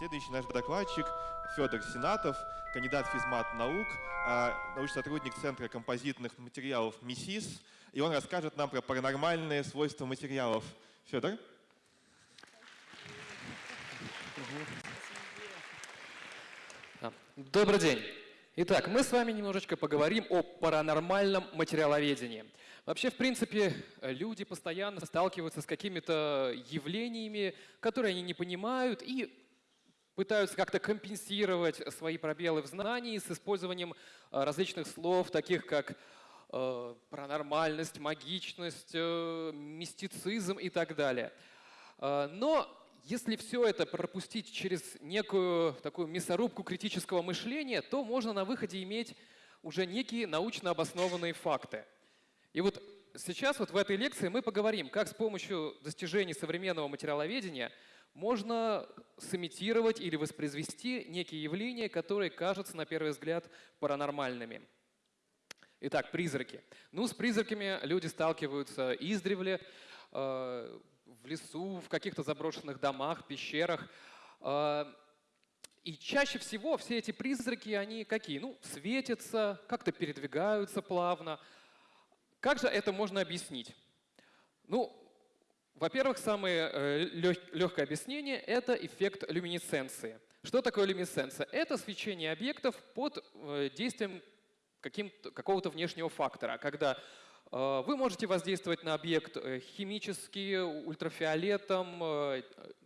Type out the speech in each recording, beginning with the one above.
Следующий наш докладчик Федор Сенатов, кандидат физмат наук, а, научный сотрудник Центра композитных материалов МИСИС. И он расскажет нам про паранормальные свойства материалов. Федор? Добрый день. Итак, мы с вами немножечко поговорим о паранормальном материаловедении. Вообще, в принципе, люди постоянно сталкиваются с какими-то явлениями, которые они не понимают, и пытаются как-то компенсировать свои пробелы в знании с использованием э, различных слов, таких как э, паранормальность, магичность, э, мистицизм и так далее. Но если все это пропустить через некую такую мясорубку критического мышления, то можно на выходе иметь уже некие научно обоснованные факты. И вот сейчас вот в этой лекции мы поговорим, как с помощью достижений современного материаловедения можно сымитировать или воспроизвести некие явления, которые кажутся на первый взгляд паранормальными. Итак, призраки. Ну, с призраками люди сталкиваются издревле, э, в лесу, в каких-то заброшенных домах, пещерах. Э, и чаще всего все эти призраки, они какие? Ну, светятся, как-то передвигаются плавно. Как же это можно объяснить? Ну, во-первых, самое э, легкое объяснение – это эффект люминесценции. Что такое люминесценция? Это свечение объектов под э, действием какого-то внешнего фактора, когда э, вы можете воздействовать на объект химически, ультрафиолетом,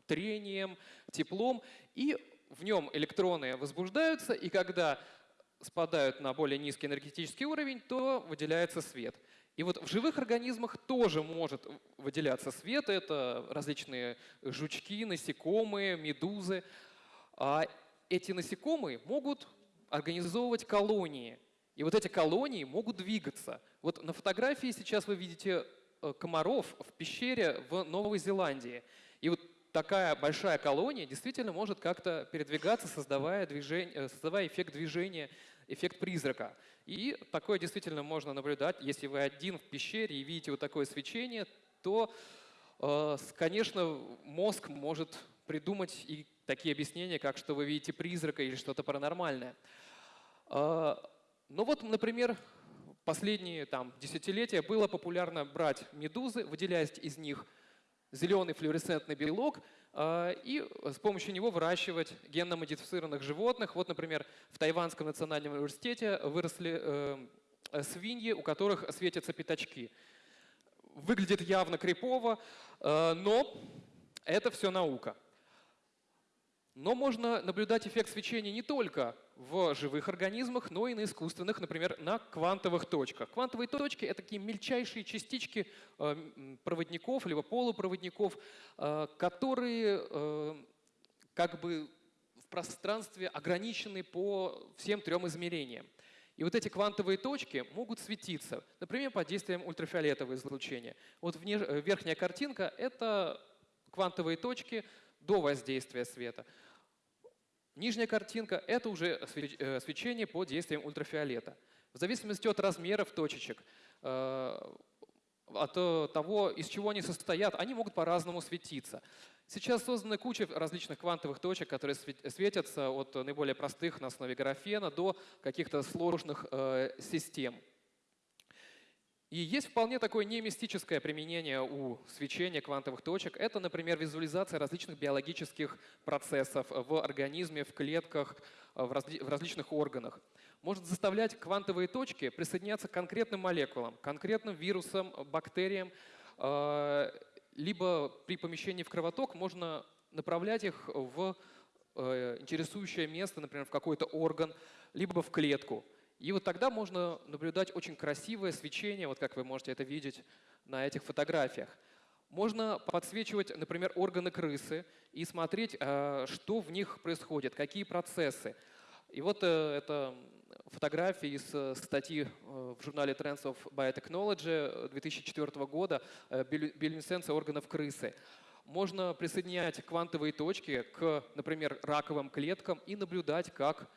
трением, теплом, и в нем электроны возбуждаются, и когда спадают на более низкий энергетический уровень, то выделяется свет. И вот в живых организмах тоже может выделяться свет. Это различные жучки, насекомые, медузы. А эти насекомые могут организовывать колонии. И вот эти колонии могут двигаться. Вот на фотографии сейчас вы видите э, комаров в пещере в Новой Зеландии. И вот такая большая колония действительно может как-то передвигаться, создавая, движение, э, создавая эффект движения, эффект призрака. И такое действительно можно наблюдать. Если вы один в пещере и видите вот такое свечение, то, э, конечно, мозг может придумать и такие объяснения, как что вы видите призрака или что-то паранормальное. Э, ну вот, например, последние там, десятилетия было популярно брать медузы, выделяя из них зеленый флуоресцентный белок а, и с помощью него выращивать генно-модифицированных животных. Вот, например, в Тайванском национальном университете выросли э, свиньи, у которых светятся пятачки. Выглядит явно крипово, э, но это все наука. Но можно наблюдать эффект свечения не только в живых организмах, но и на искусственных, например, на квантовых точках. Квантовые точки — это такие мельчайшие частички э, проводников, либо полупроводников, э, которые э, как бы в пространстве ограничены по всем трем измерениям. И вот эти квантовые точки могут светиться, например, под действием ультрафиолетового излучения. Вот верхняя картинка — это квантовые точки до воздействия света. Нижняя картинка – это уже э, свечение под действием ультрафиолета. В зависимости от размеров точечек, э, от того, из чего они состоят, они могут по-разному светиться. Сейчас создана куча различных квантовых точек, которые светятся от наиболее простых на основе графена до каких-то сложных э, систем. И есть вполне такое немистическое применение у свечения квантовых точек. Это, например, визуализация различных биологических процессов в организме, в клетках, в, разли в различных органах. Может заставлять квантовые точки присоединяться к конкретным молекулам, конкретным вирусам, бактериям, э, либо при помещении в кровоток можно направлять их в э, интересующее место, например, в какой-то орган, либо в клетку. И вот тогда можно наблюдать очень красивое свечение, вот как вы можете это видеть на этих фотографиях. Можно подсвечивать, например, органы крысы и смотреть, э, что в них происходит, какие процессы. И вот э, это фотографии из э, статьи в журнале Trends of Biotechnology 2004 года «Биолюминесценция органов крысы». Можно присоединять квантовые точки к, например, раковым клеткам и наблюдать, как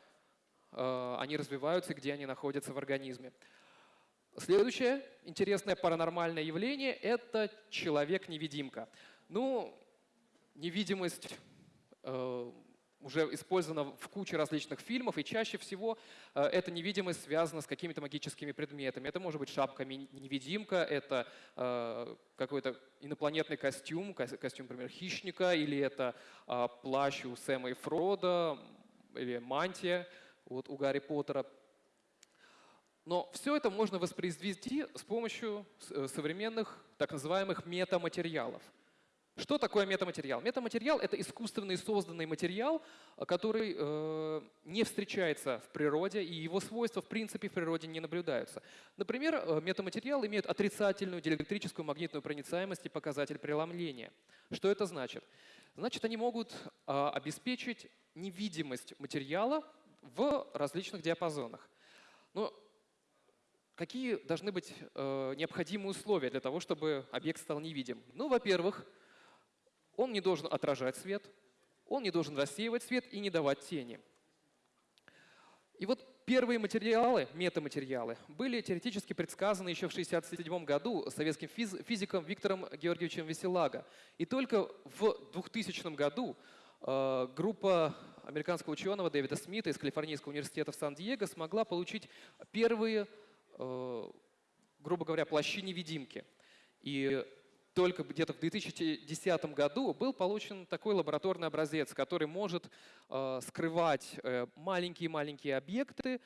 они развиваются, где они находятся в организме. Следующее интересное паранормальное явление – это человек-невидимка. Ну, невидимость э, уже использована в куче различных фильмов, и чаще всего э, эта невидимость связана с какими-то магическими предметами. Это может быть шапка-невидимка, это э, какой-то инопланетный костюм, костюм, например, хищника, или это э, плащ у Сэма и Фрода, или мантия вот, у Гарри Поттера. Но все это можно воспроизвести с помощью э, современных так называемых метаматериалов – что такое метаматериал? Метаматериал — это искусственный созданный материал, который э, не встречается в природе, и его свойства в принципе в природе не наблюдаются. Например, э, метаматериал имеет отрицательную диэлектрическую магнитную проницаемость и показатель преломления. Что это значит? Значит, они могут э, обеспечить невидимость материала в различных диапазонах. Но какие должны быть э, необходимые условия для того, чтобы объект стал невидим? Ну, во-первых, он не должен отражать свет, он не должен рассеивать свет и не давать тени. И вот первые материалы, метаматериалы, были теоретически предсказаны еще в 1967 году советским физиком Виктором Георгиевичем Веселаго. И только в 2000 году э, группа американского ученого Дэвида Смита из Калифорнийского университета в Сан-Диего смогла получить первые, э, грубо говоря, плащи-невидимки. И только где-то в 2010 году был получен такой лабораторный образец, который может э, скрывать маленькие-маленькие э, объекты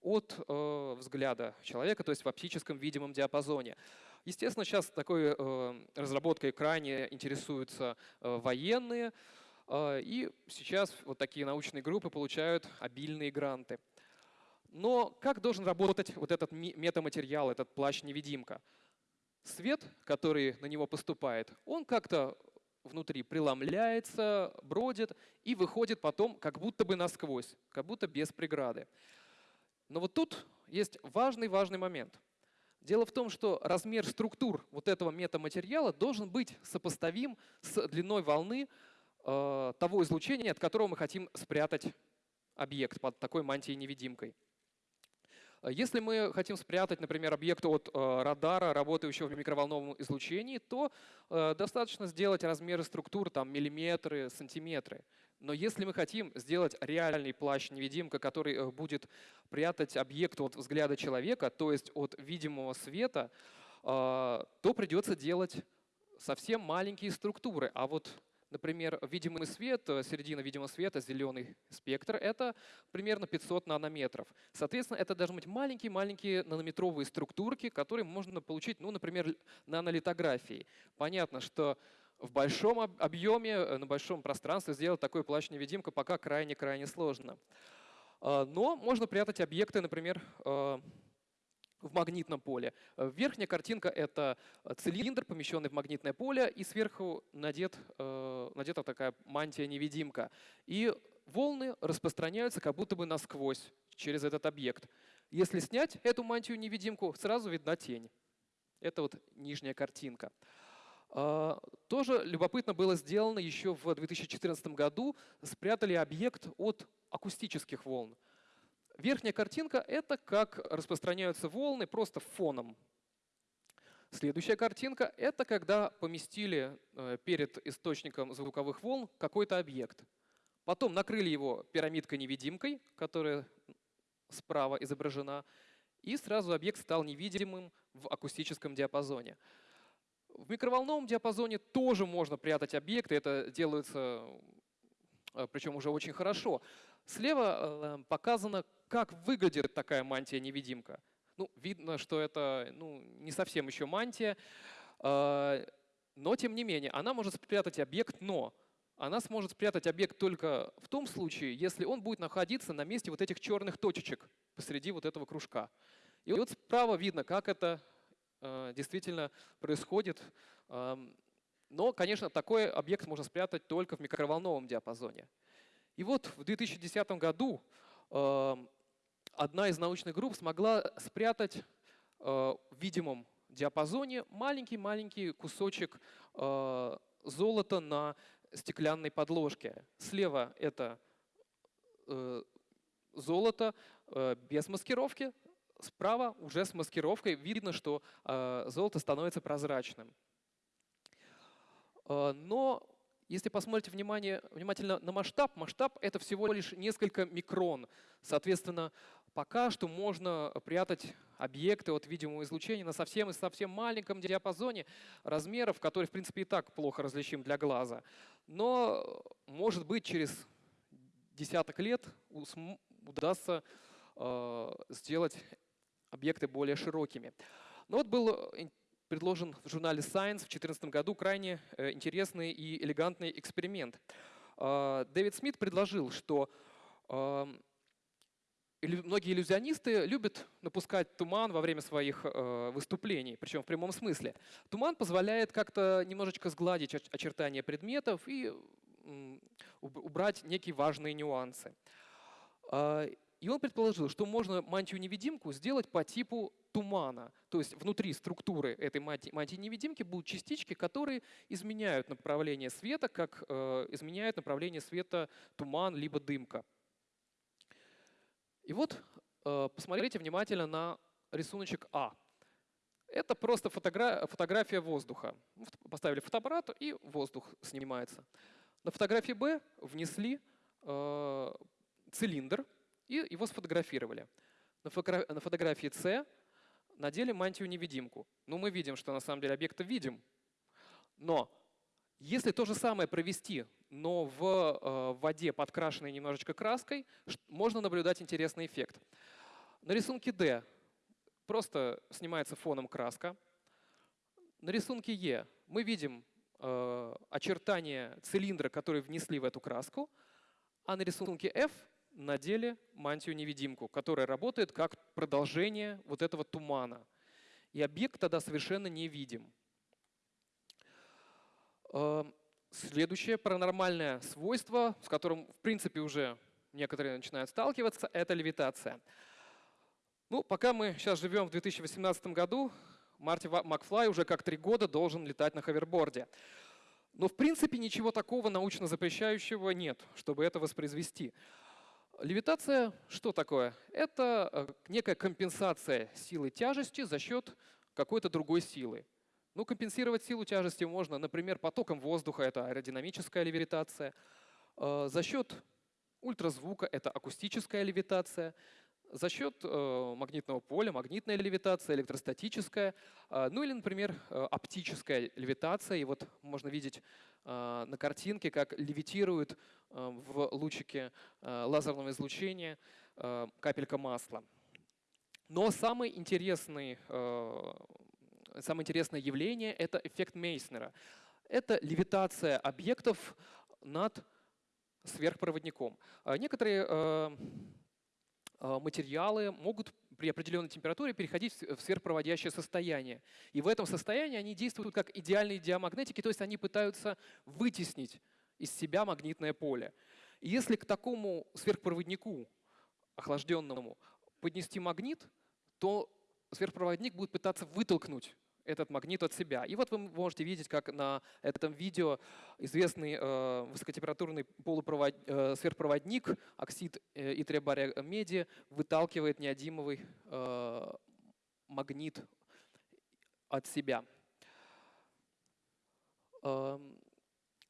от э, взгляда человека, то есть в оптическом видимом диапазоне. Естественно, сейчас такой э, разработкой крайне интересуются э, военные, и сейчас вот такие научные группы получают обильные гранты. Но как должен работать вот этот метаматериал, этот плащ-невидимка? свет, который на него поступает, он как-то внутри преломляется, бродит и выходит потом как будто бы насквозь, как будто без преграды. Но вот тут есть важный-важный момент. Дело в том, что размер структур вот этого метаматериала должен быть сопоставим с длиной волны того излучения, от которого мы хотим спрятать объект под такой мантией-невидимкой. Если мы хотим спрятать, например, объект от э, радара, работающего в микроволновом излучении, то э, достаточно сделать размеры структур, там миллиметры, сантиметры. Но если мы хотим сделать реальный плащ-невидимка, который э, будет прятать объект от взгляда человека, то есть от видимого света, то придется делать совсем маленькие структуры. А вот Например, видимый свет, э, середина видимого света, зеленый спектр, это примерно 500 нанометров. Соответственно, это должны быть маленькие-маленькие нанометровые структурки, которые можно получить, ну, например, нанолитографией. Понятно, что в большом объеме, э, на большом пространстве сделать такой плащ-невидимку пока крайне-крайне сложно. А, но можно прятать объекты, например, э, в магнитном поле. Э, верхняя картинка — это э, цилиндр, помещенный в магнитное поле, и сверху надет, э, надета такая мантия-невидимка. И волны распространяются как будто бы насквозь через этот объект. Если снять эту мантию-невидимку, сразу видна тень. Это вот нижняя картинка. А, тоже любопытно было сделано еще в 2014 году. Спрятали объект от акустических волн. Верхняя картинка — это как распространяются волны просто фоном. Следующая картинка — это когда поместили э, перед источником звуковых волн какой-то объект. Потом накрыли его пирамидкой-невидимкой, которая справа изображена, и сразу объект стал невидимым в акустическом диапазоне. В микроволновом диапазоне тоже можно прятать объекты, это делается э, причем уже очень хорошо. Слева э, показано, как выглядит такая мантия-невидимка. Ну, видно, что это ну, не совсем еще мантия, э, но тем не менее, она может спрятать объект, но она сможет спрятать объект только в том случае, если он будет находиться на месте вот этих черных точечек посреди вот этого кружка. И вот справа видно, как это э, действительно происходит. Но, конечно, такой объект можно спрятать только в микроволновом диапазоне. И вот в 2010 году одна из научных групп смогла спрятать э, в видимом диапазоне маленький-маленький кусочек э, золота на стеклянной подложке. Слева это э, золото без маскировки, справа уже с маскировкой видно, что золото становится прозрачным. Но если посмотрите внимание, внимательно на масштаб, масштаб это всего лишь несколько микрон. Соответственно, пока что можно прятать объекты от видимого излучения на совсем и совсем маленьком диапазоне размеров, который, в принципе, и так плохо различим для глаза. Но, может быть, через десяток лет удастся э, сделать объекты более широкими. Но вот был предложен в журнале Science в 2014 году крайне э, интересный и элегантный эксперимент. А, Дэвид Смит предложил, что многие иллюзионисты любят напускать туман во время своих э, выступлений, причем в прямом смысле. Туман позволяет как-то немножечко сгладить очертания предметов и убрать некие важные нюансы. А, и он предположил, что можно мантию-невидимку сделать по типу тумана. То есть внутри структуры этой мантии-невидимки будут частички, которые изменяют направление света, как э, изменяют направление света туман либо дымка. И вот э, посмотрите внимательно на рисуночек А. Это просто фотогра фотография воздуха. Поставили фотоаппарат, и воздух снимается. На фотографии Б внесли э, цилиндр и его сфотографировали. На, на фотографии С надели мантию-невидимку. Ну, мы видим, что на самом деле объекта видим. Но если то же самое провести, но в э, воде, подкрашенной немножечко краской, можно наблюдать интересный эффект. На рисунке D просто снимается фоном краска. На рисунке Е мы видим э, очертания цилиндра, который внесли в эту краску, а на рисунке F надели мантию-невидимку, которая работает как продолжение вот этого тумана. И объект тогда совершенно не видим. Эм, следующее паранормальное свойство, с которым, в принципе, уже некоторые начинают сталкиваться, это левитация. Ну, пока мы сейчас живем в 2018 году, Марти Макфлай уже как три года должен летать на ховерборде. Но, в принципе, ничего такого научно запрещающего нет, чтобы это воспроизвести. Левитация что такое? Это э, некая компенсация силы тяжести за счет какой-то другой силы. Ну, компенсировать силу тяжести можно, например, потоком воздуха, это аэродинамическая левитация, э, за счет ультразвука, это акустическая левитация, за счет э, магнитного поля, магнитная левитация, электростатическая, э, ну или, например, оптическая левитация. И вот можно видеть на картинке, как левитирует в лучике лазерного излучения капелька масла. Но самый интересный, самое интересное явление — это эффект Мейснера. Это левитация объектов над сверхпроводником. Э, некоторые э, а, материалы могут при определенной температуре переходить в сверхпроводящее состояние. И в этом состоянии они действуют как идеальные диамагнетики, то есть они пытаются вытеснить из себя магнитное поле. И если к такому сверхпроводнику охлажденному поднести магнит, то сверхпроводник будет пытаться вытолкнуть этот магнит от себя. И вот вы можете видеть, как на этом видео известный э, высокотемпературный полупровод, э, сверхпроводник, оксид э, итребария меди, выталкивает неодимовый э, магнит от себя. Эм,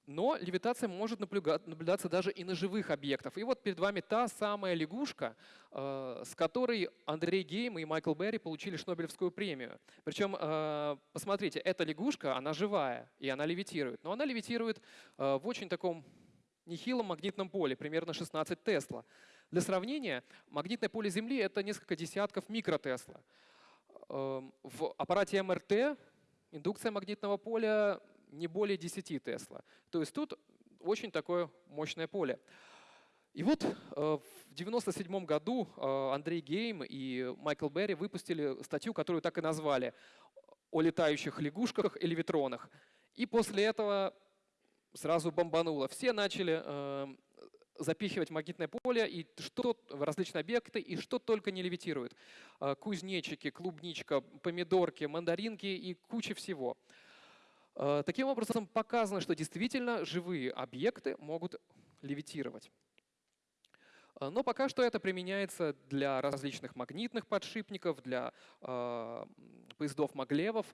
но левитация может наблюдаться даже и на живых объектах. И вот перед вами та самая лягушка, э, с которой Андрей Гейм и Майкл Берри получили Шнобелевскую премию. Причем, э, посмотрите, эта лягушка, она живая, и она левитирует. Но она левитирует э, в очень таком нехилом магнитном поле, примерно 16 Тесла. Для сравнения, магнитное поле Земли — это несколько десятков микротесла. В аппарате МРТ индукция магнитного поля не более 10 Тесла. То есть тут очень такое мощное поле. И вот э, в 1997 году э, Андрей Гейм и Майкл Берри выпустили статью, которую так и назвали «О летающих лягушках и левитронах». И после этого сразу бомбануло. Все начали э, запихивать магнитное поле и что в различные объекты, и что только не левитирует. Кузнечики, клубничка, помидорки, мандаринки и куча всего. Э, таким образом, показано, что действительно живые объекты могут левитировать. Э, но пока что это применяется для различных магнитных подшипников, для э, поездов-маглевов.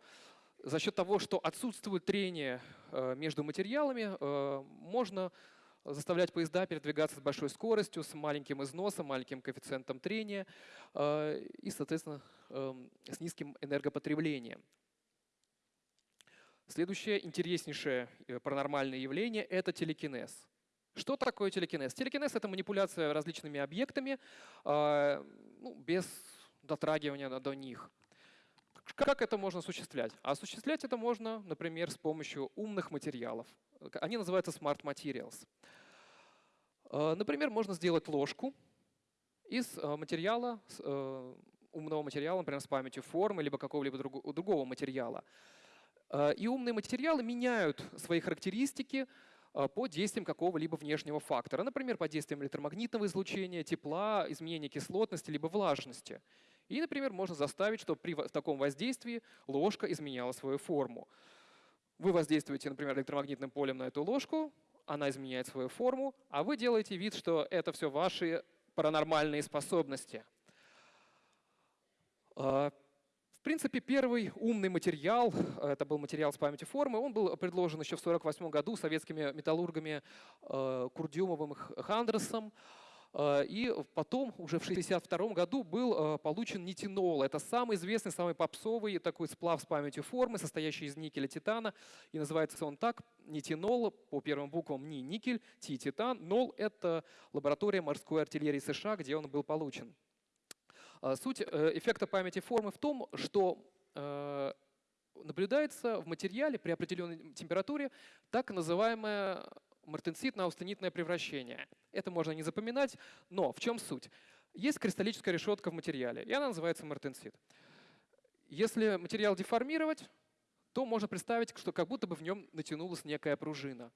За счет того, что отсутствует трение э, между материалами, э, можно заставлять поезда передвигаться с большой скоростью, с маленьким износом, маленьким коэффициентом трения э, и, соответственно, эм, с низким энергопотреблением. Следующее интереснейшее паранормальное явление – это телекинез. Что такое телекинез? Телекинез — это манипуляция различными объектами ну, без дотрагивания до них. Как это можно осуществлять? осуществлять это можно, например, с помощью умных материалов. Они называются Smart Materials. Э, например, можно сделать ложку из э, материала, э, умного материала, например, с памятью формы, либо какого-либо другого материала. И умные материалы меняют свои характеристики по действиям какого-либо внешнего фактора. Например, по действиям электромагнитного излучения, тепла, изменения кислотности, либо влажности. И, например, можно заставить, чтобы при таком воздействии ложка изменяла свою форму. Вы воздействуете, например, электромагнитным полем на эту ложку, она изменяет свою форму, а вы делаете вид, что это все ваши паранормальные способности. В принципе, первый умный материал, это был материал с памятью формы, он был предложен еще в 1948 году советскими металлургами э, Курдюмовым и Хандресом. Э, и потом, уже в 1962 году, был э, получен нитинол. Это самый известный, самый попсовый такой сплав с памятью формы, состоящий из никеля титана. И называется он так, нитинол, по первым буквам ни никель, ти титан. Нол — это лаборатория морской артиллерии США, где он был получен. Э, суть эффекта памяти формы в том, что наблюдается в материале при определенной температуре так называемая мартенсит-наустенитное превращение. Это можно не запоминать, но в чем суть? Есть кристаллическая решетка в материале, и она называется мартенсит. Если материал деформировать, то можно представить, что как будто бы в нем натянулась некая пружина.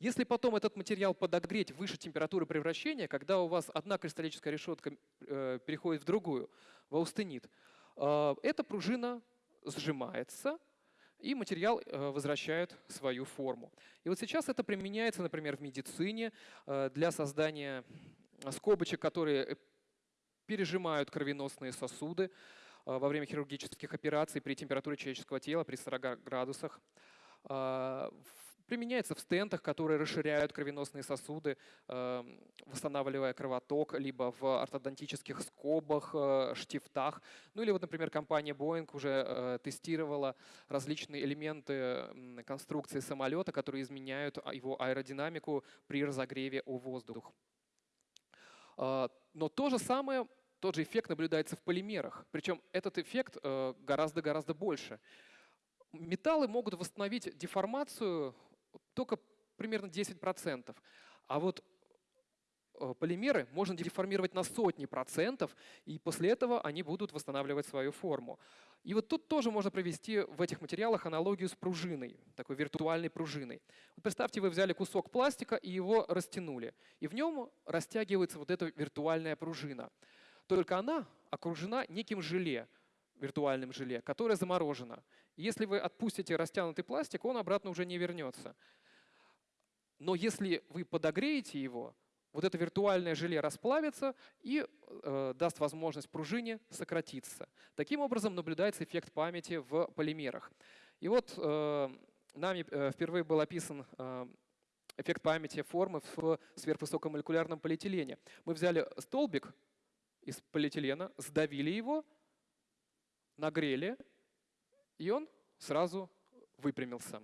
Если потом этот материал подогреть выше температуры превращения, когда у вас одна кристаллическая решетка э, переходит в другую, в аустенит, э, эта пружина сжимается, и материал э, возвращает свою форму. И вот сейчас это применяется, например, в медицине для создания скобочек, которые пережимают кровеносные сосуды во время хирургических операций при температуре человеческого тела при 40 градусах. Применяется в стентах, которые расширяют кровеносные сосуды, эм, восстанавливая кровоток, либо в ортодонтических скобах, э, штифтах. Ну или вот, например, компания Boeing уже э, тестировала различные элементы конструкции самолета, которые изменяют а, его аэродинамику при разогреве о воздух. Э, но то же самое, тот же эффект наблюдается в полимерах. Причем этот эффект гораздо-гораздо больше. Металлы могут восстановить деформацию только примерно 10%. А вот э, полимеры можно деформировать на сотни процентов, и после этого они будут восстанавливать свою форму. И вот тут тоже можно провести в этих материалах аналогию с пружиной, такой виртуальной пружиной. Вот представьте, вы взяли кусок пластика и его растянули, и в нем растягивается вот эта виртуальная пружина. Только она окружена неким желе, виртуальным желе, которое заморожено. Если вы отпустите растянутый пластик, он обратно уже не вернется. Но если вы подогреете его, вот это виртуальное желе расплавится и э, даст возможность пружине сократиться. Таким образом наблюдается эффект памяти в полимерах. И вот э, нами э, впервые был описан э, эффект памяти формы в сверхвысокомолекулярном полиэтилене. Мы взяли столбик из полиэтилена, сдавили его, нагрели, и он сразу выпрямился.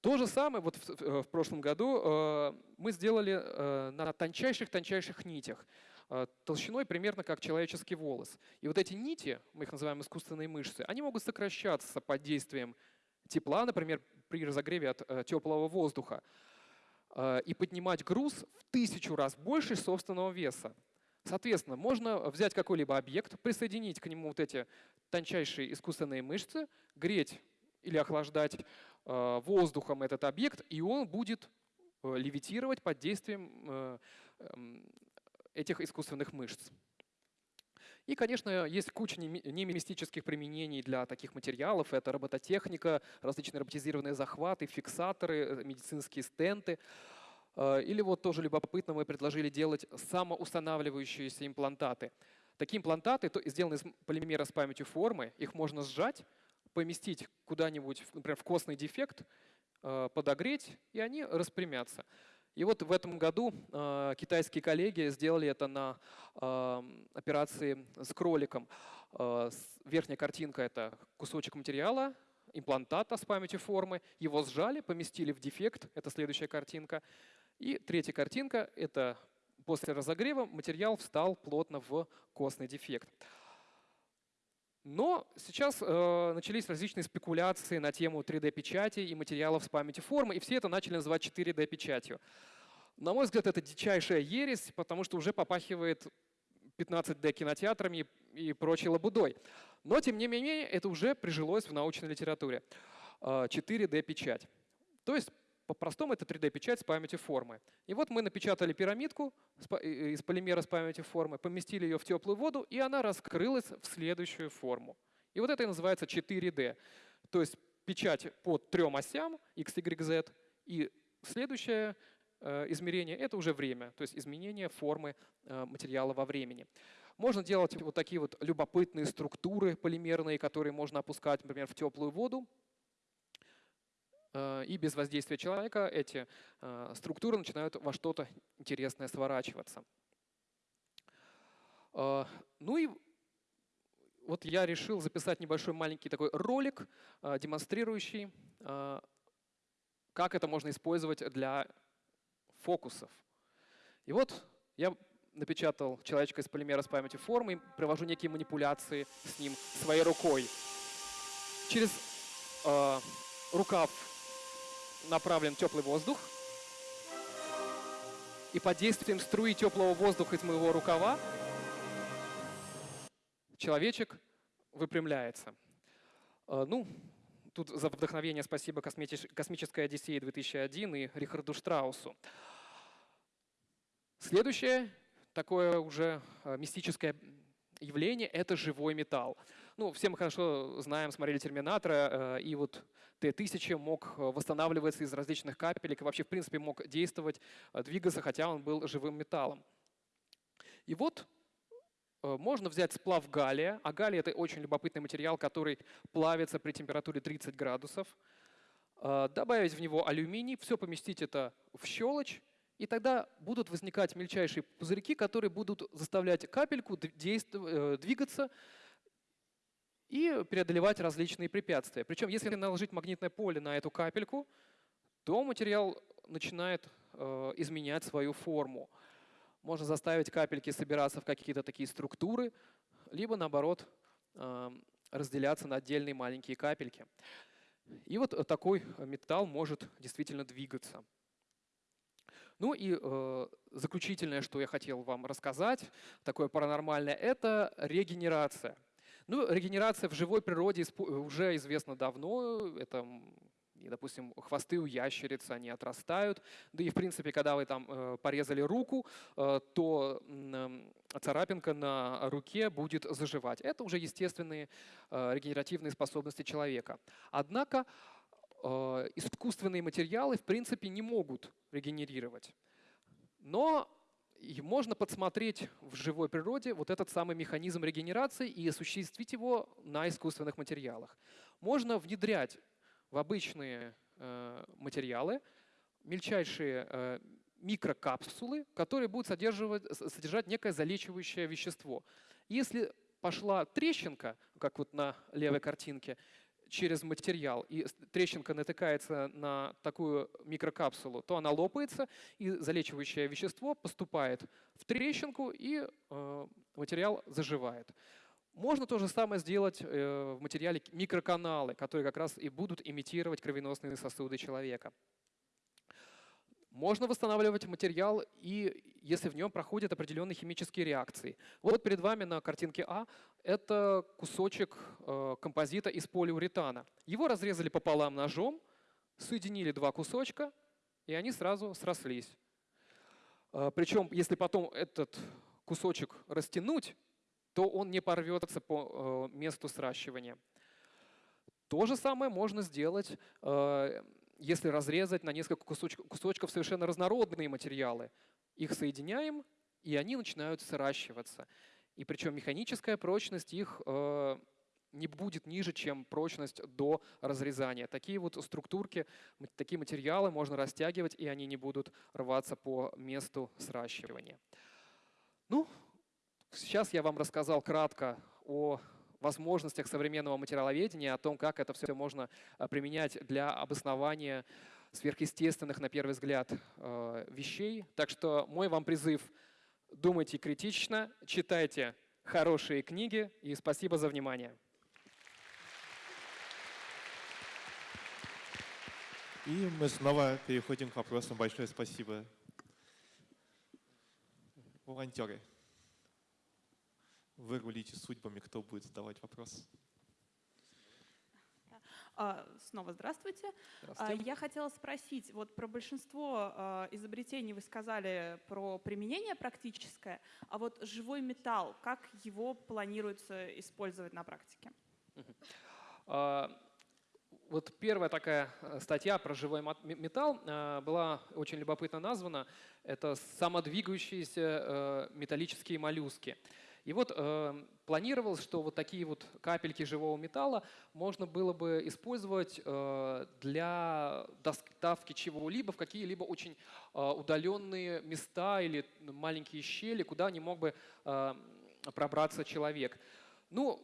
То же самое вот в, в прошлом году э, мы сделали э, на тончайших-тончайших нитях, э, толщиной примерно как человеческий волос. И вот эти нити, мы их называем искусственные мышцы, они могут сокращаться под действием тепла, например, при разогреве от э, теплого воздуха, э, и поднимать груз в тысячу раз больше собственного веса. Соответственно, можно взять какой-либо объект, присоединить к нему вот эти тончайшие искусственные мышцы, греть или охлаждать э, воздухом этот объект, и он будет э, левитировать под действием э, эм, этих искусственных мышц. И, конечно, есть куча немистических применений для таких материалов. Это робототехника, различные роботизированные захваты, фиксаторы, медицинские стенты. Или вот тоже любопытно мы предложили делать самоустанавливающиеся имплантаты. Такие имплантаты сделаны из полимера с памятью формы, их можно сжать, поместить куда-нибудь, например, в костный дефект, э, подогреть, и они распрямятся. И вот в этом году э, китайские коллеги сделали это на э, операции с кроликом. Э, верхняя картинка — это кусочек материала, имплантата с памятью формы. Его сжали, поместили в дефект, это следующая картинка. И третья картинка — это после разогрева материал встал плотно в костный дефект. Но сейчас э, начались различные спекуляции на тему 3D-печати и материалов с памяти формы, и все это начали называть 4D-печатью. На мой взгляд, это дичайшая ересь, потому что уже попахивает 15D кинотеатрами и прочей лабудой. Но, тем не менее, это уже прижилось в научной литературе. 4D-печать. Э, То есть по-простому это 3D-печать с памятью формы. И вот мы напечатали пирамидку из полимера с памятью формы, поместили ее в теплую воду, и она раскрылась в следующую форму. И вот это и называется 4D. То есть печать по трем осям, x, y, z, и следующее э, измерение — это уже время, то есть изменение формы э, материала во времени. Можно делать вот такие вот любопытные структуры полимерные, которые можно опускать, например, в теплую воду, и без воздействия человека эти э, структуры начинают во что-то интересное сворачиваться. Э, ну и вот я решил записать небольшой маленький такой ролик, демонстрирующий, как это можно использовать для фокусов. И вот я напечатал человечка из полимера с памятью формы, провожу некие манипуляции с ним своей рукой. Через э, рукав направлен теплый воздух. И под действием струи теплого воздуха из моего рукава человечек выпрямляется. Э, ну, тут за вдохновение спасибо «Космической Одиссее 2001» и Рихарду Штраусу. Следующее такое уже э, мистическое явление — это живой металл. Ну, все мы хорошо знаем, смотрели «Терминатора», э, и вот Т-1000 мог э, восстанавливаться из различных капелек и вообще, в принципе, мог действовать, э, двигаться, хотя он был живым металлом. И вот можно взять сплав галлия, а галлий — это очень любопытный материал, который плавится при температуре 30 градусов, добавить в него алюминий, все поместить это в щелочь, и тогда будут возникать мельчайшие пузырьки, которые будут заставлять капельку двигаться, и преодолевать различные препятствия. Причем, если наложить магнитное поле на эту капельку, то материал начинает э, изменять свою форму. Можно заставить капельки собираться в какие-то такие структуры, либо наоборот э, разделяться на отдельные маленькие капельки. И вот такой металл может действительно двигаться. Ну и э, заключительное, что я хотел вам рассказать, такое паранормальное, это регенерация. Ну, регенерация в живой природе уже известна давно. Это допустим, хвосты у ящериц, они отрастают. Да и, в принципе, когда вы там э, порезали руку, э, то э, царапинка на руке будет заживать. Это уже естественные э, регенеративные способности человека. Однако искусственные материалы, в принципе, не могут регенерировать. Но и можно подсмотреть в живой природе вот этот самый механизм регенерации и осуществить его на искусственных материалах. Можно внедрять в обычные э, материалы мельчайшие э, микрокапсулы, которые будут содержать, содержать некое залечивающее вещество. Если пошла трещинка, как вот на левой картинке, через материал, и трещинка натыкается на такую микрокапсулу, то она лопается, и залечивающее вещество поступает в трещинку, и э, материал заживает. Можно то же самое сделать э, в материале микроканалы, которые как раз и будут имитировать кровеносные сосуды человека. Можно восстанавливать материал, и если в нем проходят определенные химические реакции. Вот перед вами на картинке А это кусочек э, композита из полиуретана. Его разрезали пополам ножом, соединили два кусочка, и они сразу срослись. Э, причем, если потом этот кусочек растянуть, то он не порвется по э, месту сращивания. То же самое можно сделать если разрезать на несколько кусочков, кусочков совершенно разнородные материалы, их соединяем, и они начинают сращиваться. И причем механическая прочность их э, не будет ниже, чем прочность до разрезания. Такие вот структурки, такие материалы можно растягивать, и они не будут рваться по месту сращивания. Ну, сейчас я вам рассказал кратко о возможностях современного материаловедения, о том, как это все можно а, применять для обоснования сверхъестественных, на первый взгляд, э, вещей. Так что мой вам призыв – думайте критично, читайте хорошие книги и спасибо за внимание. И мы снова переходим к вопросам. Большое спасибо. Волонтеры, вы рулите судьбами, кто будет задавать вопрос? А, снова здравствуйте. А, здравствуйте. Я хотела спросить, вот про большинство а, изобретений вы сказали про применение практическое, а вот живой металл, как его планируется использовать на практике? Вот первая такая э, статья про живой металл была очень любопытно названа. Это самодвигающиеся э, металлические моллюски. И вот планировалось, что вот такие вот капельки живого металла можно было бы использовать для доставки чего-либо в какие-либо очень удаленные места или маленькие щели, куда не мог бы пробраться человек. Ну,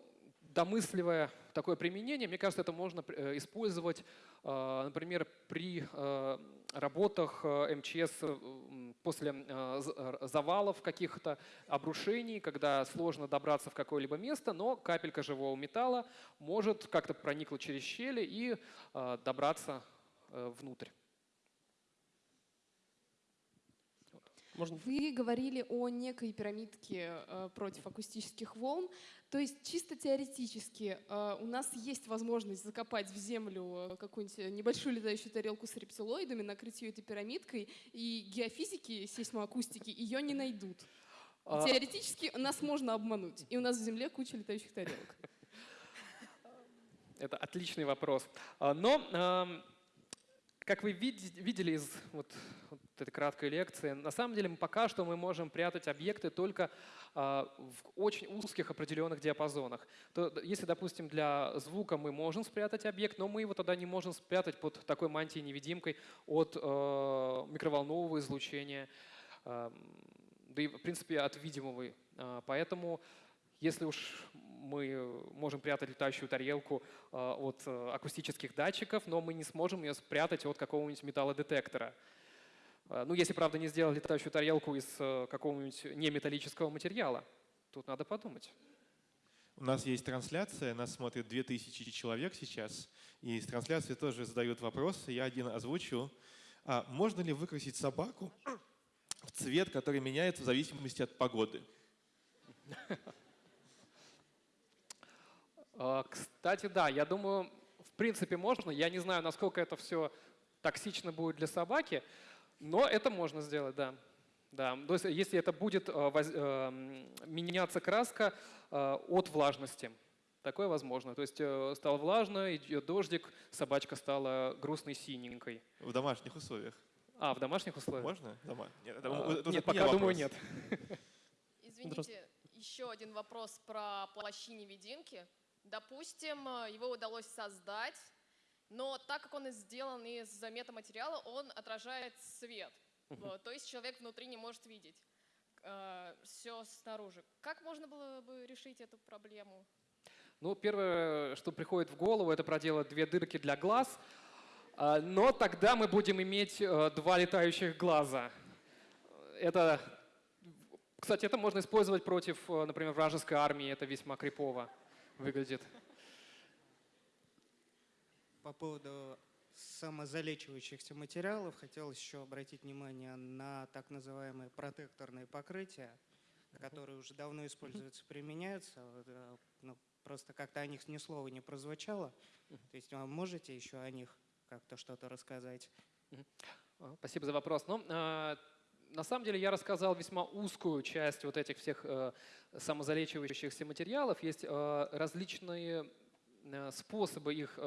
домысливая такое применение, мне кажется, это можно э, использовать, э, например, при э, работах МЧС после завалов каких-то обрушений, когда сложно добраться в какое-либо место, но капелька живого металла может как-то проникнуть через щели и добраться внутрь. Можно? Вы говорили о некой пирамидке э, против акустических волн. То есть чисто теоретически э, у нас есть возможность закопать в землю э, какую-нибудь небольшую летающую тарелку с рептилоидами, накрыть ее этой пирамидкой, и геофизики, сейсмоакустики ее не найдут. А... Теоретически нас можно обмануть, и у нас в земле куча летающих тарелок. Это отличный вопрос. А, но эм, как вы видели из вот, вот этой краткой лекции, на самом деле пока что мы можем прятать объекты только а, в очень узких определенных диапазонах. То, если, допустим, для звука мы можем спрятать объект, но мы его тогда не можем спрятать под такой мантией-невидимкой от э, микроволнового излучения, э, да и, в принципе, от видимого. Э, поэтому если уж мы можем прятать летающую тарелку а, от э, акустических датчиков, но мы не сможем ее спрятать от какого-нибудь металлодетектора. А, ну, если, правда, не сделать летающую тарелку из э, какого-нибудь неметаллического материала. Тут надо подумать. У нас есть трансляция, нас смотрит 2000 человек сейчас, и из трансляции тоже задают вопросы, я один озвучу. А можно ли выкрасить собаку в цвет, который меняется в зависимости от погоды? А, кстати, да, я думаю, в принципе можно. Я не знаю, насколько это все токсично будет для собаки, но это можно сделать, да. Да, то есть если это будет воз, э, меняться краска э, от влажности, такое возможно. То есть э, стало влажно, идет дождик, собачка стала грустной синенькой. В домашних условиях? А, в домашних условиях? Можно? Дома? Нет, это, а, это нет пока вопрос. думаю нет. Извините, еще один вопрос про плащи-невидимки. Допустим, э, его удалось создать, но так как он сделан из метаматериала, он отражает свет. Вот, то есть человек внутри не может видеть э, все снаружи. Как можно было бы решить эту проблему? Ну, первое, что приходит в голову, это проделать две дырки для глаз. Э, но тогда мы будем иметь э, два летающих глаза. Это, кстати, это можно использовать против, э, например, вражеской армии. Это весьма крипово выглядит. По поводу самозалечивающихся материалов хотелось еще обратить внимание на так называемые протекторные покрытия, которые уже давно используются, применяются. Э, ну, просто как-то о них ни слова не прозвучало. То есть вы можете еще о них как-то что-то рассказать? Спасибо за вопрос. Ну, а, на самом деле я рассказал весьма узкую часть вот этих всех э, самозалечивающихся материалов. Есть э, различные способы их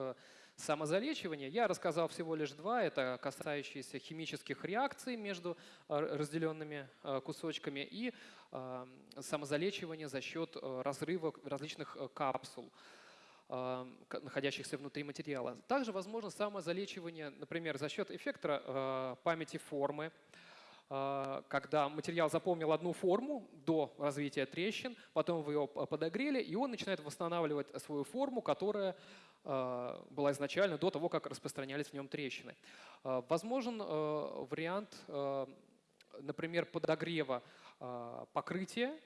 самозалечивания. Я рассказал всего лишь два. Это касающиеся химических реакций между э, разделенными э, кусочками и э, самозалечивание за счет разрыва различных капсул. находящихся внутри материала. Также возможно самозалечивание, например, за счет эффекта памяти формы, когда материал запомнил одну форму до развития трещин, потом вы его подогрели, и он начинает восстанавливать свою форму, которая была изначально до того, как распространялись в нем трещины. Возможен вариант, например, подогрева покрытия,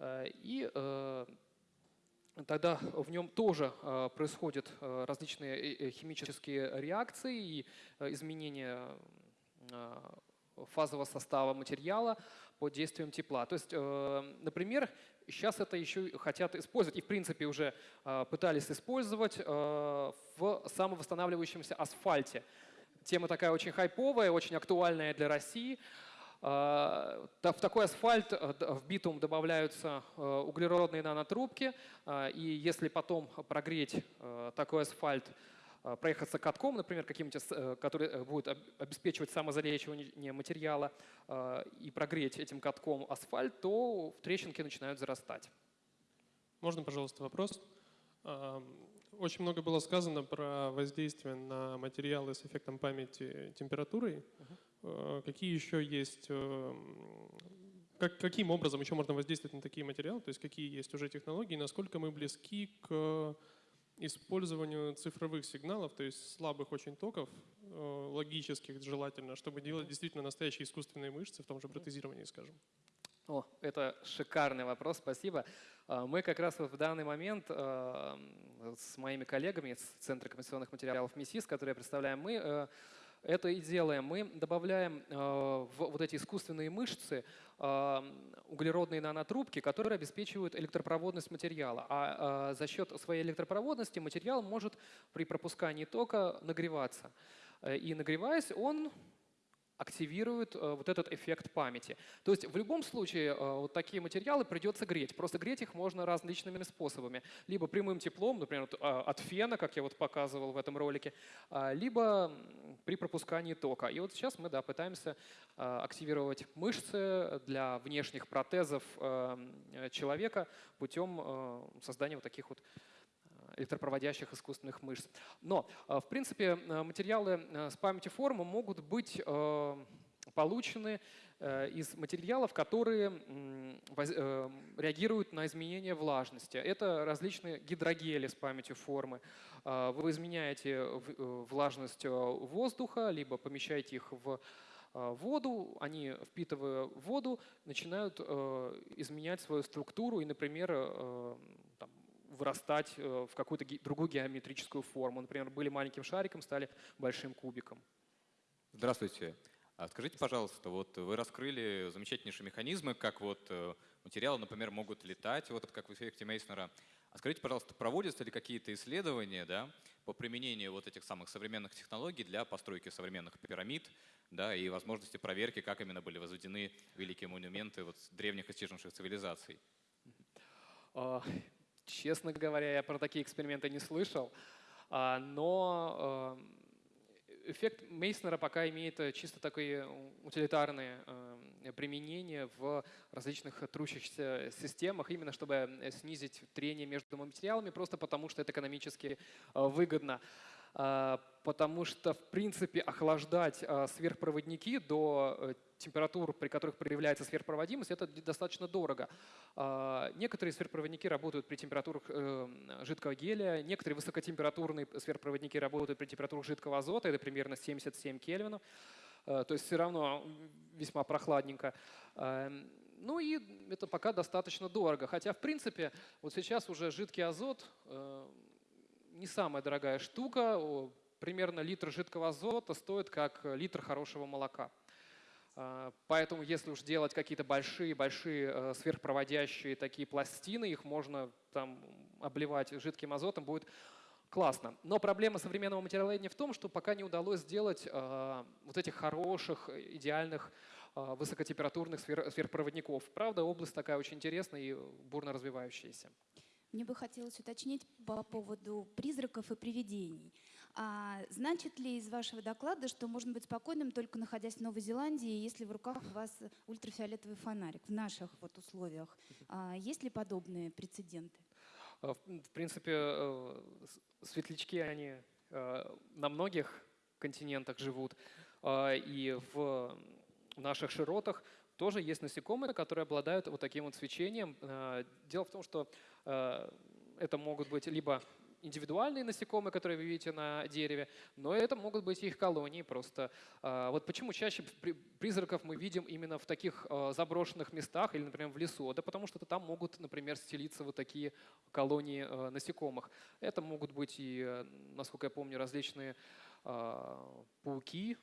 и тогда в нем тоже э, происходят э, различные э, химические реакции и изменения фазового состава материала под действием тепла. То есть, например, сейчас это еще хотят использовать, и в принципе уже пытались использовать в самовосстанавливающемся асфальте. Тема такая очень хайповая, очень актуальная для России – в такой асфальт э, в битум добавляются э, углеродные нанотрубки, и если потом прогреть э, такой асфальт, проехаться катком, например, каким-нибудь, который будет обеспечивать самозалечивание материала, и прогреть этим катком асфальт, то трещинки начинают зарастать. Можно, пожалуйста, вопрос? Очень много было сказано про воздействие на материалы с эффектом памяти температурой. Э, какие еще есть, э, как, каким образом еще можно воздействовать на такие материалы, то есть какие есть уже технологии, насколько мы близки к использованию цифровых сигналов, то есть слабых очень токов, э, логических желательно, чтобы делать действительно настоящие искусственные мышцы в том же протезировании, скажем. О, это шикарный вопрос, спасибо. Мы как раз в данный момент с моими коллегами из Центра компенсационных материалов МИСИС, которые представляем мы, это и делаем. Мы добавляем э, в вот эти искусственные мышцы э, углеродные нанотрубки, которые обеспечивают электропроводность материала. А э, за счет своей электропроводности материал может при пропускании тока нагреваться. И нагреваясь, он активирует э, вот этот эффект памяти. То есть в любом случае э, вот такие материалы придется греть. Просто греть их можно различными способами. Либо прямым теплом, например, э, от фена, как я вот показывал в этом ролике, э, либо при пропускании тока. И вот сейчас мы да, пытаемся э, активировать мышцы для внешних протезов человека путем создания вот таких вот электропроводящих искусственных мышц. Но, э, в принципе, э, материалы э, с памяти формы могут быть получены из материалов, которые реагируют на изменение влажности. Это различные гидрогели с памятью формы. Вы изменяете влажность воздуха, либо помещаете их в воду, они, впитывая воду, начинают изменять свою структуру и, например, вырастать э, в какую-то другую геометрическую форму. Например, были маленьким шариком, стали большим кубиком. Здравствуйте. А скажите, пожалуйста, вот вы раскрыли замечательнейшие механизмы, как вот э, материалы, например, могут летать, вот как в эффекте Мейснера. А скажите, пожалуйста, проводятся ли какие-то исследования да, по применению вот этих самых современных технологий для постройки современных пирамид да, и возможности проверки, как именно были возведены великие монументы вот древних исчезнувших цивилизаций? Честно говоря, я про такие эксперименты не слышал, а, но э, эффект Мейснера пока имеет чисто такое утилитарное э, применение в различных трущихся системах, именно чтобы снизить трение между материалами, просто потому что это экономически э, выгодно. А, потому что, в принципе, охлаждать сверхпроводники до э, температур, при которых проявляется сверхпроводимость, это достаточно дорого. А, некоторые сверхпроводники работают при температурах э, жидкого гелия, некоторые высокотемпературные сверхпроводники работают при температурах жидкого азота, это примерно 77 кельвинов. То есть все равно весьма прохладненько. Ну и это пока достаточно дорого. Хотя, в принципе, вот сейчас уже жидкий азот э, не самая дорогая штука. Примерно литр жидкого азота стоит как литр хорошего молока. А, поэтому если уж делать какие-то большие-большие э, сверхпроводящие такие пластины, их можно там обливать жидким азотом, будет классно. Но проблема современного материаловедения в том, что пока не удалось сделать э, вот этих хороших, идеальных э, высокотемпературных сверхпроводников. Правда, область такая очень интересная и бурно развивающаяся. Мне бы хотелось уточнить по поводу призраков и привидений. А значит ли из вашего доклада, что можно быть спокойным, только находясь в Новой Зеландии, если в руках у вас ультрафиолетовый фонарик в наших вот условиях? А есть ли подобные прецеденты? В принципе, светлячки, они на многих континентах живут. И в наших широтах тоже есть насекомые, которые обладают вот таким вот свечением. Дело в том, что это могут быть либо индивидуальные насекомые, которые вы видите на дереве, но это могут быть их колонии просто. А, вот почему чаще призраков мы видим именно в таких а, заброшенных местах или, например, в лесу? Да потому что там могут, например, стелиться вот такие колонии а, насекомых. Это могут быть и, насколько я помню, различные пауки,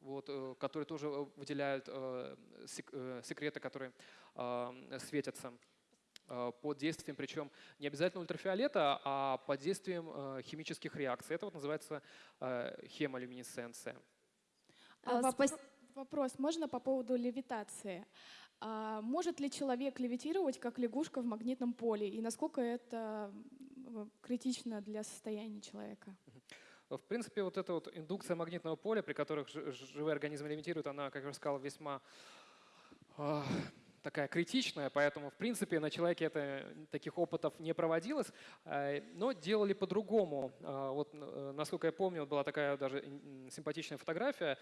вот, э, которые тоже выделяют э, секреты, которые светятся. Э, под действием, причем не обязательно ультрафиолета, а под действием э, химических реакций. Это вот называется э, хемолюминесценция. А, вопрос можно по поводу левитации? А может ли человек левитировать, как лягушка в магнитном поле? И насколько это критично для состояния человека? В принципе, вот эта вот индукция магнитного поля, при которых живые организмы левитируют, она, как я уже сказал, весьма такая критичная, поэтому, в принципе, на человеке это, таких опытов не проводилось, э, но делали по-другому. Э, вот, э, насколько я помню, была такая даже симпатичная фотография.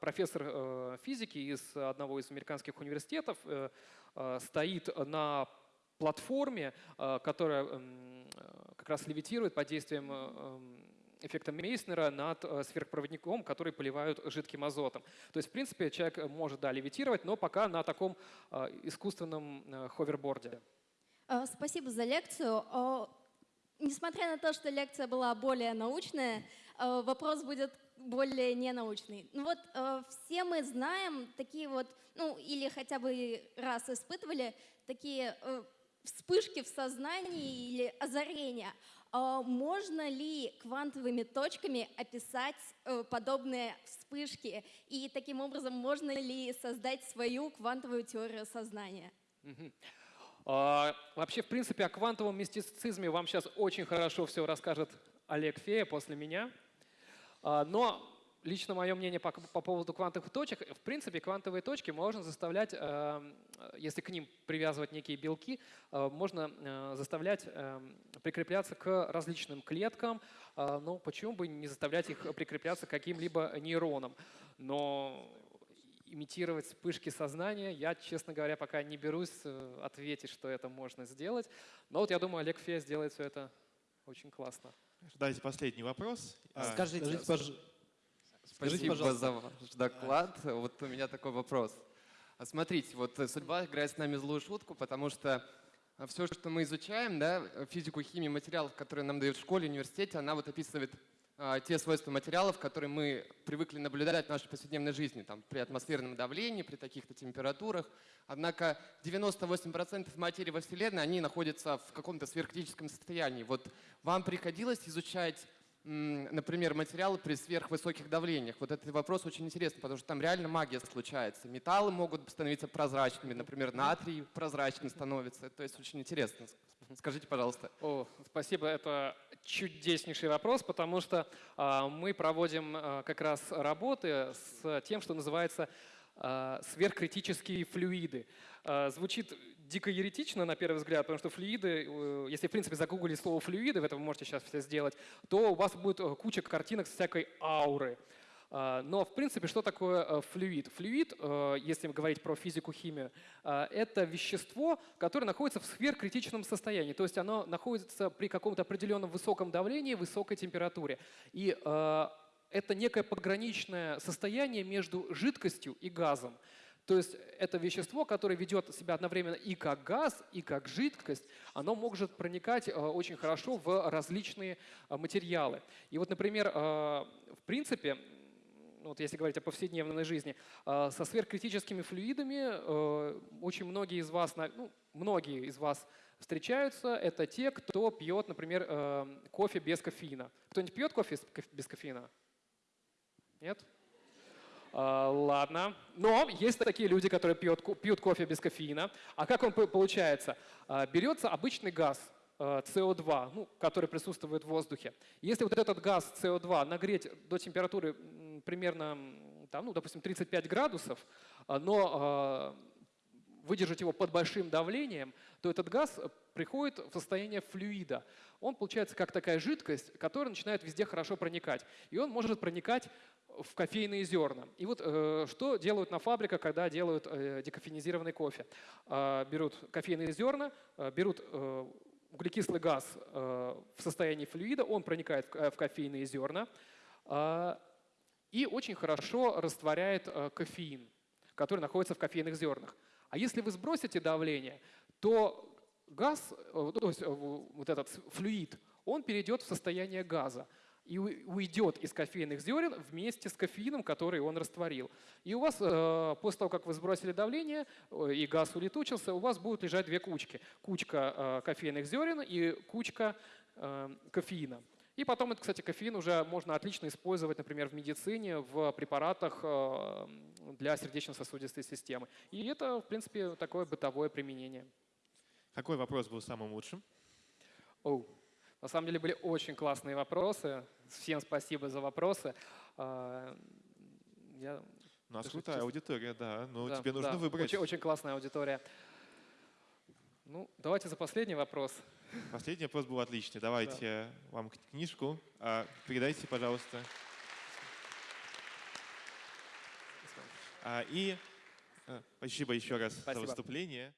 Профессор физики из одного из американских университетов стоит на платформе, которая как раз левитирует под действием эффектом Мейснера над э, сверхпроводником, который поливают жидким азотом. То есть, в принципе, человек может, да, левитировать, но пока на таком э, искусственном э, ховерборде. Спасибо за лекцию. Несмотря на то, что лекция была более научная, вопрос будет более ненаучный. Ну вот все мы знаем такие вот, ну или хотя бы раз испытывали такие вспышки в сознании или озарения. А можно ли квантовыми точками описать э, подобные вспышки? И таким образом можно ли создать свою квантовую теорию сознания? А, вообще, в принципе, о квантовом мистицизме вам сейчас очень хорошо все расскажет Олег Фея после меня. А, но лично мое мнение по, по поводу квантовых точек. В принципе, квантовые точки можно заставлять, э, если к ним привязывать некие белки, э, можно э, заставлять э, прикрепляться к различным клеткам. Э, ну, почему бы не заставлять их прикрепляться к каким-либо нейронам? Но имитировать вспышки сознания, я, честно говоря, пока не берусь э, ответить, что это можно сделать. Но вот я думаю, Олег Фея сделает все это очень классно. Дайте последний вопрос. Скажите, Скажите пожалуйста. Спасибо за ваш доклад. Вот у меня такой вопрос. А смотрите, вот судьба играет с нами злую шутку, потому что все, что мы изучаем, да, физику, химию, материалов, которые нам дают в школе, университете, она вот описывает а, те свойства материалов, которые мы привыкли наблюдать в нашей повседневной жизни, там, при атмосферном давлении, при таких-то температурах. Однако 98% материи во Вселенной, они находятся в каком-то сверхкритическом состоянии. Вот вам приходилось изучать например, материалы при сверхвысоких давлениях. Вот этот вопрос очень интересный, потому что там реально магия случается. Металлы могут становиться прозрачными, например, натрий прозрачным становится. То есть очень интересно. Скажите, пожалуйста. О, спасибо, это чудеснейший вопрос, потому что а, мы проводим а, как раз работы с тем, что называется а, сверхкритические флюиды. Звучит дико еретично на первый взгляд, потому что флюиды, э, если в принципе загуглить слово флюиды, это вы можете сейчас все сделать, то у вас будет э, куча картинок с всякой ауры. А, но, в принципе, что такое э, флюид? Флюид, если говорить про физику, химию, это вещество, которое находится в сверхкритичном состоянии. То есть оно находится при каком-то определенном высоком давлении, высокой температуре. И это некое пограничное состояние между жидкостью и газом. То есть это вещество, которое ведет себя одновременно и как газ, и как жидкость, оно может проникать э, очень хорошо в различные э, материалы. И вот, например, э, в принципе, вот если говорить о повседневной жизни, со сверхкритическими флюидами очень многие из вас, ну, многие из вас встречаются, это те, кто пьет, например, кофе без кофеина. Кто-нибудь пьет кофе без кофеина? Нет? А, ладно. Но есть такие люди, которые пьют, пьют кофе без кофеина. А как он получается? А, берется обычный газ, СО2, а, ну, который присутствует в воздухе. Если вот этот газ СО2 нагреть до температуры примерно, там, ну, допустим, 35 градусов, но выдержать его под большим давлением, то этот газ приходит в состояние флюида. Он получается как такая жидкость, которая начинает везде хорошо проникать. И он может проникать в кофейные зерна. И вот э, что делают на фабриках, когда делают э, декофенизированный кофе? Э, берут кофейные зерна, э, берут э, углекислый газ э, в состоянии флюида, он проникает в, в кофейные зерна э, и очень хорошо растворяет э, кофеин, который находится в кофейных зернах. А если вы сбросите давление, то газ, э, то есть э, вот этот флюид, он перейдет в состояние газа и уйдет из кофейных зерен вместе с кофеином, который он растворил. И у вас э, после того, как вы сбросили давление и газ улетучился, у вас будут лежать две кучки. Кучка кофейных зерен и кучка кофеина. И потом, кстати, кофеин уже можно отлично использовать, например, в медицине, в препаратах для сердечно-сосудистой системы. И это, в принципе, такое бытовое применение. Какой вопрос был самым лучшим? Оу. На самом деле были очень классные вопросы. Всем спасибо за вопросы. А, я у нас крутая честно... аудитория, да. Но да, тебе нужно да, выбрать. Очень, очень классная аудитория. Ну, давайте за последний вопрос. Последний вопрос был отличный. Давайте да. вам книжку. А, передайте, пожалуйста. А, и э, спасибо еще раз спасибо. за выступление.